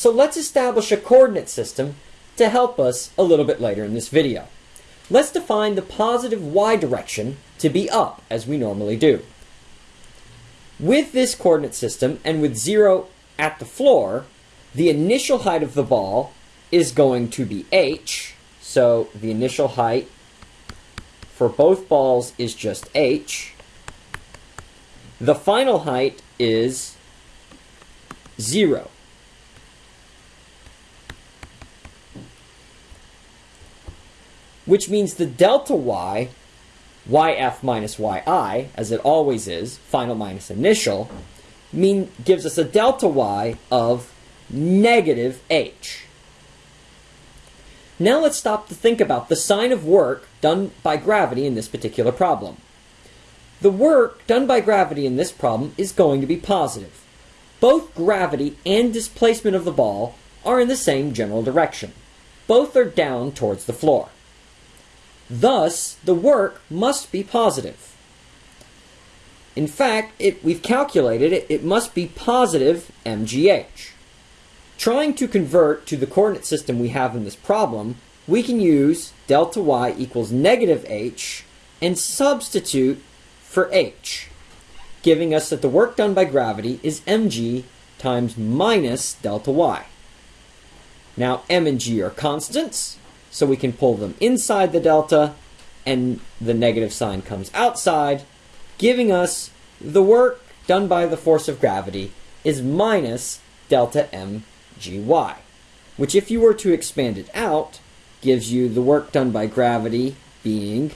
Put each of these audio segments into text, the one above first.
So let's establish a coordinate system to help us a little bit later in this video. Let's define the positive y direction to be up, as we normally do. With this coordinate system, and with 0 at the floor, the initial height of the ball is going to be h, so the initial height for both balls is just h. The final height is 0. Which means the delta y, yf minus yi, as it always is, final minus initial, mean gives us a delta y of negative h. Now let's stop to think about the sign of work done by gravity in this particular problem. The work done by gravity in this problem is going to be positive. Both gravity and displacement of the ball are in the same general direction. Both are down towards the floor. Thus, the work must be positive. In fact, it, we've calculated it, it must be positive mgh. Trying to convert to the coordinate system we have in this problem, we can use delta y equals negative h and substitute for h, giving us that the work done by gravity is mg times minus delta y. Now m and g are constants, so we can pull them inside the delta, and the negative sign comes outside, giving us the work done by the force of gravity is minus delta m gy, which if you were to expand it out, gives you the work done by gravity being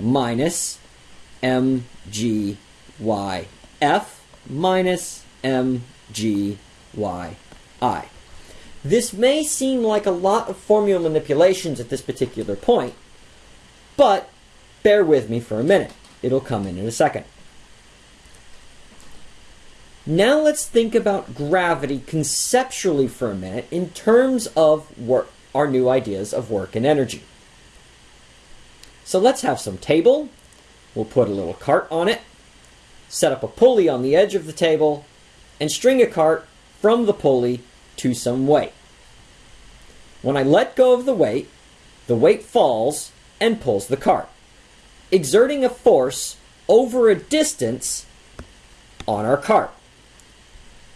minus mgyf minus mgyi. This may seem like a lot of formula manipulations at this particular point, but bear with me for a minute. It'll come in in a second. Now let's think about gravity conceptually for a minute in terms of work, our new ideas of work and energy. So let's have some table. We'll put a little cart on it, set up a pulley on the edge of the table, and string a cart from the pulley to some weight. When I let go of the weight, the weight falls and pulls the cart, exerting a force over a distance on our cart.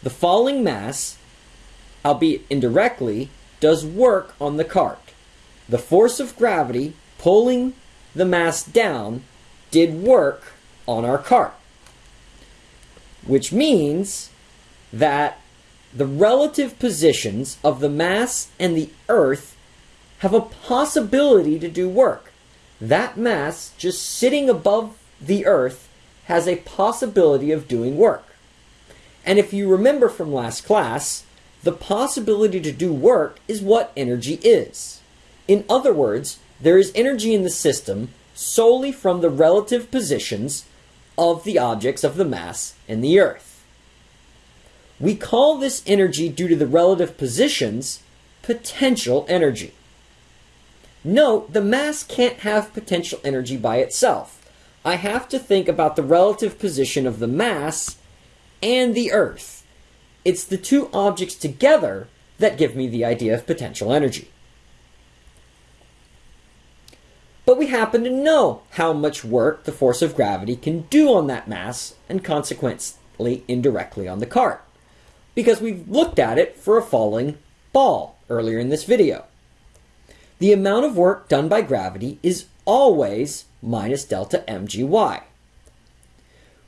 The falling mass, albeit indirectly, does work on the cart. The force of gravity pulling the mass down did work on our cart. Which means that the relative positions of the mass and the earth have a possibility to do work. That mass just sitting above the earth has a possibility of doing work. And if you remember from last class, the possibility to do work is what energy is. In other words, there is energy in the system solely from the relative positions of the objects of the mass and the Earth. We call this energy due to the relative positions potential energy. Note, the mass can't have potential energy by itself. I have to think about the relative position of the mass and the Earth. It's the two objects together that give me the idea of potential energy. But we happen to know how much work the force of gravity can do on that mass and consequently indirectly on the cart. Because we've looked at it for a falling ball earlier in this video. The amount of work done by gravity is always minus delta mgy.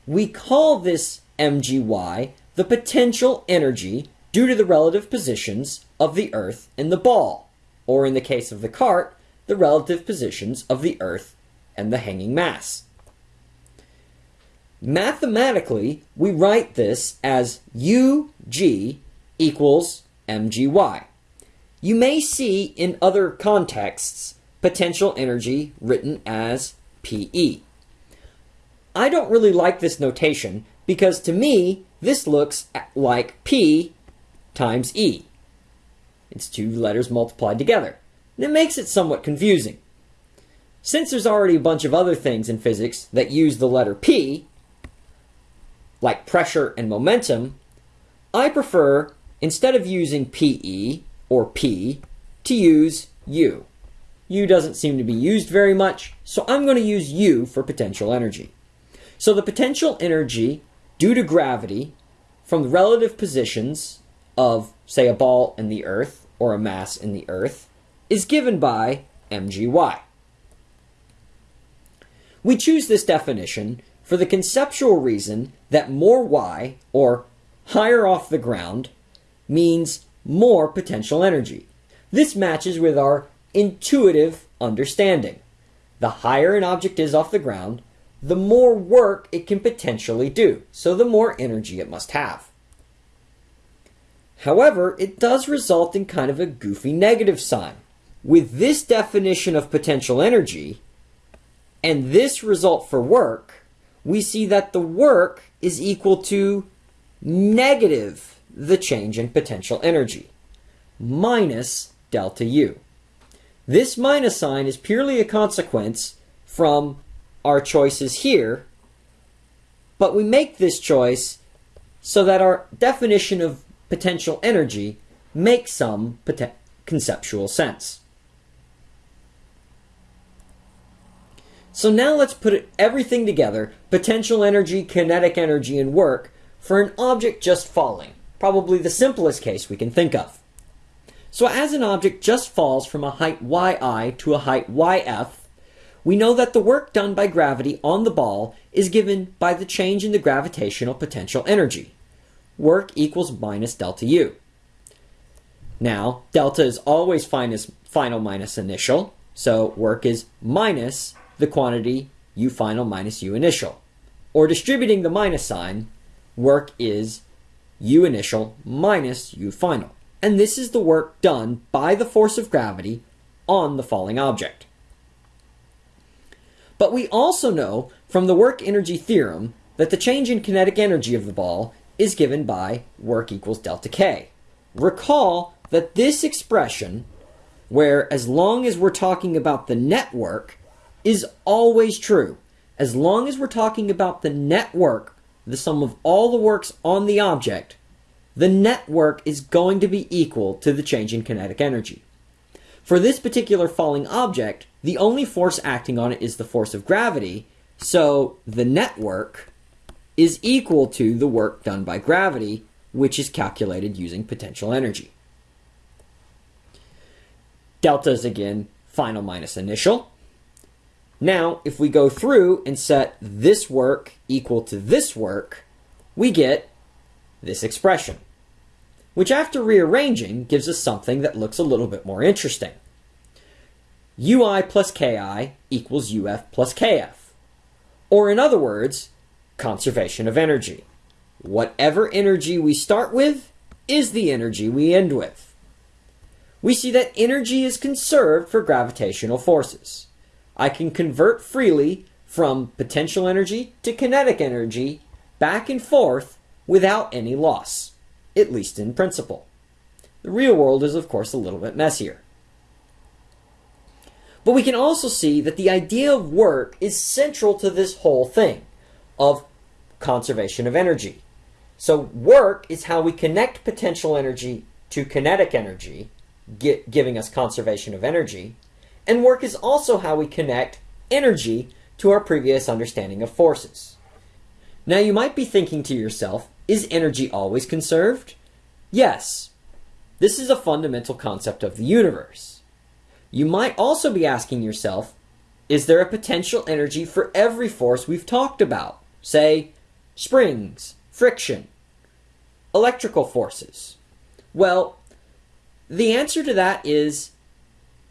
We call this mgy, the potential energy due to the relative positions of the Earth and the ball, or in the case of the cart, the relative positions of the Earth and the hanging mass. Mathematically, we write this as UG equals mgy. You may see in other contexts potential energy written as PE. I don't really like this notation because to me, this looks like P times E. It's two letters multiplied together. And it makes it somewhat confusing. Since there's already a bunch of other things in physics that use the letter P, like pressure and momentum, I prefer instead of using PE or P, to use U. U doesn't seem to be used very much, so I'm going to use U for potential energy. So the potential energy due to gravity from the relative positions of, say, a ball in the earth or a mass in the earth is given by mgy. We choose this definition for the conceptual reason that more y, or higher off the ground, means more potential energy. This matches with our intuitive understanding. The higher an object is off the ground, the more work it can potentially do, so the more energy it must have. However, it does result in kind of a goofy negative sign. With this definition of potential energy and this result for work, we see that the work is equal to negative the change in potential energy minus delta U. This minus sign is purely a consequence from our choices here, but we make this choice so that our definition of potential energy makes some conceptual sense. So now let's put everything together, potential energy, kinetic energy, and work, for an object just falling, probably the simplest case we can think of. So as an object just falls from a height yi to a height yf, we know that the work done by gravity on the ball is given by the change in the gravitational potential energy. Work equals minus delta U. Now, delta is always final minus initial, so work is minus the quantity U final minus U initial. Or distributing the minus sign, work is U initial minus U final and this is the work done by the force of gravity on the falling object. But we also know from the work energy theorem that the change in kinetic energy of the ball is given by work equals delta K. Recall that this expression, where as long as we're talking about the net work, is always true. As long as we're talking about the net work, the sum of all the works on the object, the net work is going to be equal to the change in kinetic energy. For this particular falling object, the only force acting on it is the force of gravity, so the net work is equal to the work done by gravity, which is calculated using potential energy. Delta is again final minus initial. Now, if we go through and set this work equal to this work, we get this expression, which after rearranging gives us something that looks a little bit more interesting. ui plus ki equals uf plus kf. Or in other words, conservation of energy. Whatever energy we start with is the energy we end with. We see that energy is conserved for gravitational forces. I can convert freely from potential energy to kinetic energy back and forth without any loss, at least in principle. The real world is, of course, a little bit messier. But we can also see that the idea of work is central to this whole thing of conservation of energy. So work is how we connect potential energy to kinetic energy, giving us conservation of energy. And work is also how we connect energy to our previous understanding of forces. Now you might be thinking to yourself, is energy always conserved? Yes. This is a fundamental concept of the universe. You might also be asking yourself, is there a potential energy for every force we've talked about? Say, springs, friction, electrical forces. Well, the answer to that is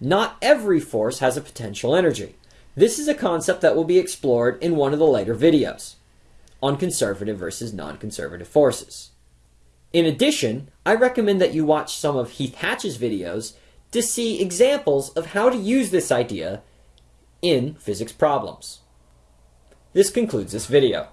not every force has a potential energy. This is a concept that will be explored in one of the later videos on conservative versus non-conservative forces. In addition, I recommend that you watch some of Heath Hatch's videos to see examples of how to use this idea in physics problems. This concludes this video.